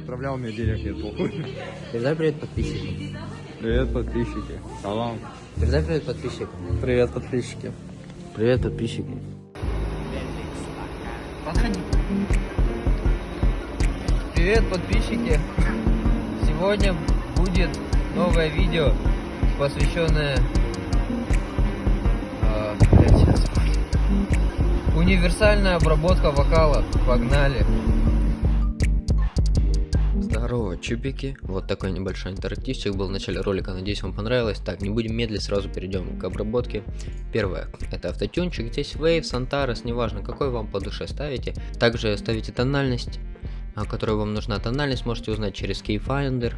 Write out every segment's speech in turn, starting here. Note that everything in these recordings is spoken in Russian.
отправлял мне денег, нет, похуй. Передай привет подписчикам. Привет, подписчики. Салам. Передай привет подписчикам. Привет, подписчики. Привет, подписчики. Привет, подписчики! Сегодня будет новое видео, посвященное сейчас. универсальная обработка вокала. Погнали! Чупики. Вот такой небольшой интерактивчик был в начале ролика, надеюсь вам понравилось. Так, не будем медлить, сразу перейдем к обработке. Первое, это автотюнчик, здесь Waves, Antares, неважно какой вам по душе ставите. Также ставите тональность, а, которая вам нужна. Тональность можете узнать через Keyfinder,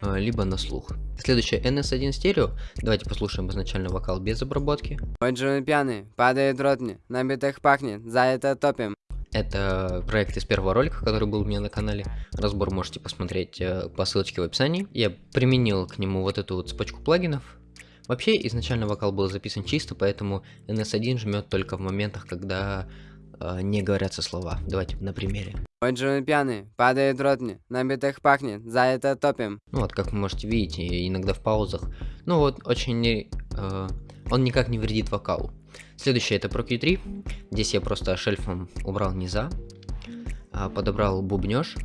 а, либо на слух. Следующее NS1 стерео. Давайте послушаем изначально вокал без обработки. Ой, Джуны пьяный, падает ротни, на битах пахнет, за это топим. Это проект из первого ролика, который был у меня на канале. Разбор можете посмотреть э, по ссылочке в описании. Я применил к нему вот эту вот цепочку плагинов. Вообще, изначально вокал был записан чисто, поэтому NS1 жмет только в моментах, когда э, не говорятся слова. Давайте на примере. Ой, Джуны пьяный, падает ротни, на битах пахнет, за это топим. Ну вот, как вы можете видеть, иногда в паузах. Ну вот, очень... Э, он никак не вредит вокалу. Следующее это Pro Q3. Здесь я просто шельфом убрал низа, а, подобрал бубнеж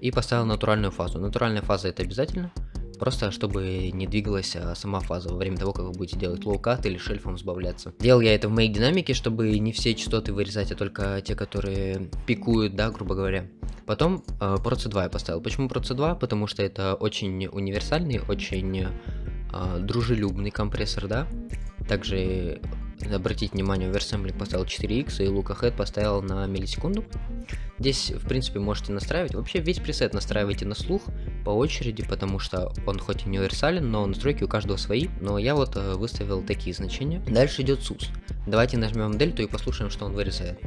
и поставил натуральную фазу. Натуральная фаза это обязательно, просто чтобы не двигалась а, сама фаза во время того, как вы будете делать low-cut или шельфом сбавляться. Делал я это в моей динамике, чтобы не все частоты вырезать, а только те, которые пикуют, да, грубо говоря. Потом э, Pro C2 я поставил. Почему Pro C2? Потому что это очень универсальный, очень э, дружелюбный компрессор, да. Также обратить внимание, в Versembling поставил 4x и Ahead поставил на миллисекунду. Здесь, в принципе, можете настраивать. Вообще, весь пресет настраивайте на слух по очереди, потому что он хоть и универсален, но настройки у каждого свои. Но я вот э, выставил такие значения. Дальше идет SUS. Давайте нажмем дельту и послушаем, что он вырезает.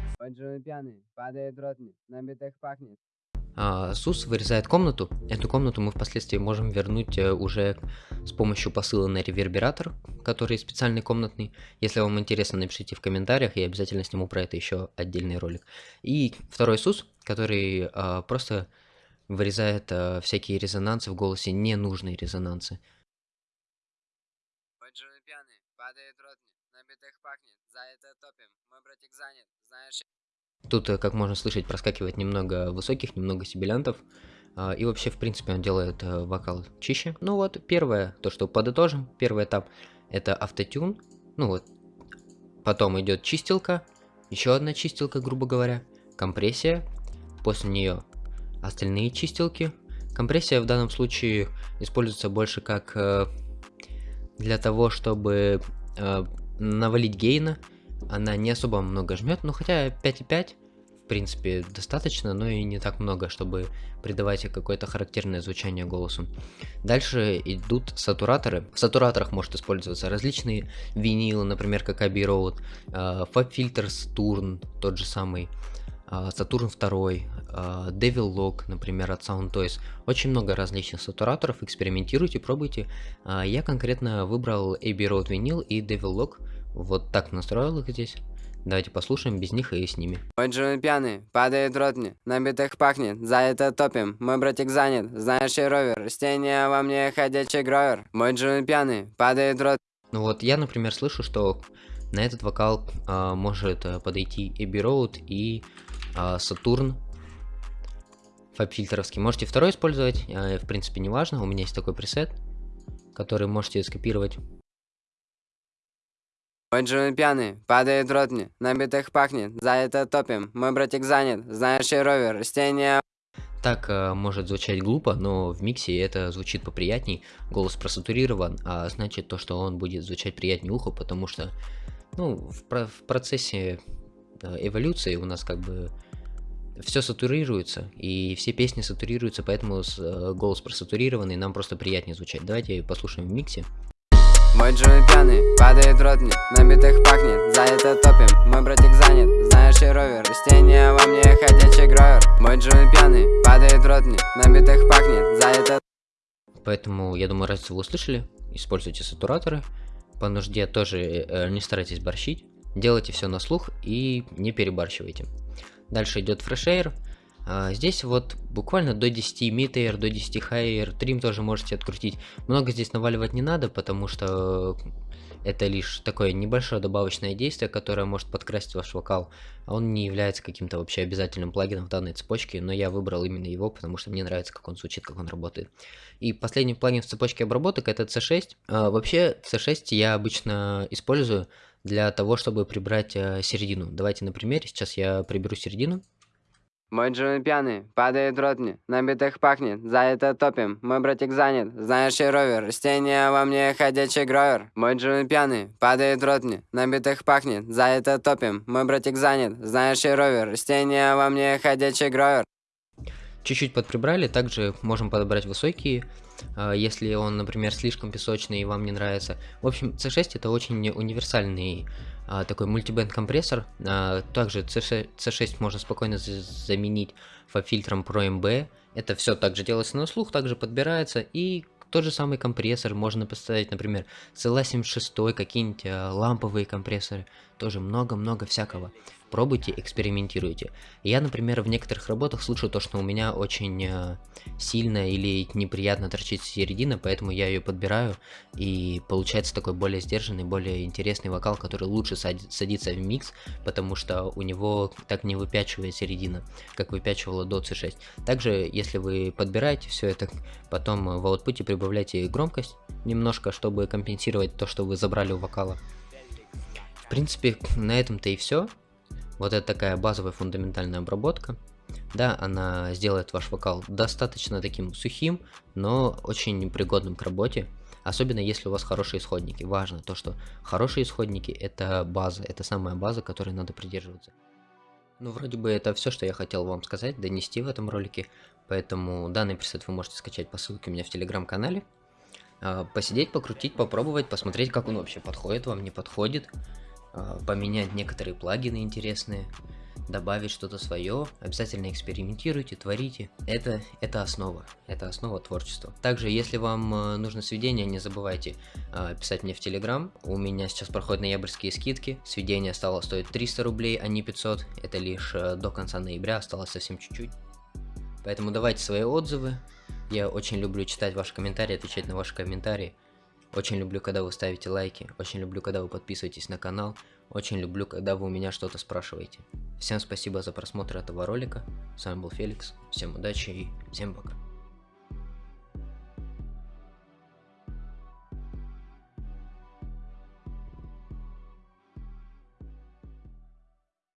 А, СУС вырезает комнату. Эту комнату мы впоследствии можем вернуть э, уже с помощью посыла на ревербератор, который специальный комнатный. Если вам интересно, напишите в комментариях, я обязательно сниму про это еще отдельный ролик. И второй СУС, который а, просто вырезает а, всякие резонансы в голосе, ненужные резонансы. Пьяный, падает ротни, на битах пахнет, за это топим. Мой братик занят, знаешь... Тут, э, как можно слышать, проскакивает немного высоких, немного сибилянтов. А, И вообще, в принципе, он делает э, вокал чище. Ну вот, первое, то, что подытожим, первый этап, это автотюн. Ну вот, потом идет чистилка, еще одна чистилка, грубо говоря, компрессия, после нее остальные чистилки. Компрессия в данном случае используется больше как э, для того, чтобы навалить гейна. Она не особо много жмет, но хотя 5,5 в принципе достаточно, но и не так много, чтобы придавать какое-то характерное звучание голосу. Дальше идут сатураторы. В сатураторах может использоваться различные винилы, например, как Abbey Road, э, Fab Filters Turn, тот же самый, а, Saturn 2, а, Devil Lock, например, от Sound Toys. Очень много различных сатураторов, экспериментируйте, пробуйте. А, Я конкретно выбрал Abbey Road винил и Devil Lock. Вот так настроил их здесь. Давайте послушаем без них и с ними. Ой, Джуны пьяный, падает ротни, на битах пахнет, за это топим. Мой братик занят, знаешь, и ровер, растение во мне ходячий гровер. Мой Джуны пьяный, падает рот. Ну вот я, например, слышу, что на этот вокал а, может а, подойти Abbey Road и а, Saturn фабфильтровский. Можете второй использовать, а, в принципе, не важно. У меня есть такой пресет, который можете скопировать. Ой, Джуны пьяный, падает ротни, на битах пахнет, за это топим. Мой братик занят, знаешь, и ровер, растение Так а, может звучать глупо, но в миксе это звучит поприятней. Голос просатурирован, а значит то, что он будет звучать приятнее уху, потому что, ну, в, про- в процессе э, эволюции у нас как бы все сатурируется, и все песни сатурируются, поэтому э, голос просатурированный, нам просто приятнее звучать. Давайте послушаем в миксе. Мой Джуны пьяный, падает ротни, на битах пахнет, за это топим. Мой братик занят, знаешь, и ровер, растение во мне ходячий гровер. Мой Джуны пьяный, падает ротни, на битах пахнет, за это Поэтому, я думаю, разницу вы услышали. Используйте сатураторы. По нужде тоже э, не старайтесь борщить. Делайте все на слух и не перебарщивайте. Дальше идет фрешейр. А, здесь вот буквально до 10 mid до 10 high трим тоже можете открутить. Много здесь наваливать не надо, потому что это лишь такое небольшое добавочное действие, которое может подкрасить ваш вокал. А он не является каким-то вообще обязательным плагином в данной цепочке, но я выбрал именно его, потому что мне нравится, как он звучит, как он работает. И последний плагин в цепочке обработок это C6. А, вообще C6 я обычно использую для того, чтобы прибрать середину. Давайте на примере, сейчас я приберу середину. Мой Джуми пьяный, падает ротни, на битых пахнет, за это топим, мой братик занят, знаешь и ровер, растение во мне ходячий гровер. Мой Джуми пьяный, падает ротни, на битых пахнет, за это топим, мой братик занят, знаешь и ровер, растение во мне ходячий гровер. Чуть-чуть подприбрали, также можем подобрать высокие, а, если он, например, слишком песочный и вам не нравится. В общем, C6 это очень универсальный а, такой мультибенд компрессор. А, также C6, C6 можно спокойно заменить фильтром Pro MB. Это все также делается на слух, также подбирается и тот же самый компрессор можно поставить, например, CLA76, какие-нибудь ламповые компрессоры, тоже много-много всякого пробуйте, экспериментируйте. Я, например, в некоторых работах слышу то, что у меня очень э, сильно или неприятно торчит середина, поэтому я ее подбираю, и получается такой более сдержанный, более интересный вокал, который лучше садится в микс, потому что у него так не выпячивает середина, как выпячивала до C6. Также, если вы подбираете все это, потом в аутпуте прибавляйте громкость немножко, чтобы компенсировать то, что вы забрали у вокала. В принципе, на этом-то и все. Вот это такая базовая фундаментальная обработка. Да, она сделает ваш вокал достаточно таким сухим, но очень непригодным к работе. Особенно если у вас хорошие исходники. Важно то, что хорошие исходники это база, это самая база, которой надо придерживаться. Ну, вроде бы это все, что я хотел вам сказать, донести в этом ролике. Поэтому данный пресет вы можете скачать по ссылке у меня в телеграм-канале. А, посидеть, покрутить, попробовать, посмотреть, как он вообще подходит вам, не подходит. А, поменять некоторые плагины интересные, добавить что-то свое, обязательно экспериментируйте, творите. Это, это основа, это основа творчества. Также, если вам а, нужно сведения, не забывайте а, писать мне в Телеграм. У меня сейчас проходят ноябрьские скидки. Сведение стало стоить 300 рублей, а не 500. Это лишь до конца ноября, осталось совсем чуть-чуть. Поэтому давайте свои отзывы. Я очень люблю читать ваши комментарии, отвечать на ваши комментарии. Очень люблю, когда вы ставите лайки, очень люблю, когда вы подписываетесь на канал, очень люблю, когда вы у меня что-то спрашиваете. Всем спасибо за просмотр этого ролика, с вами был Феликс, всем удачи и всем пока.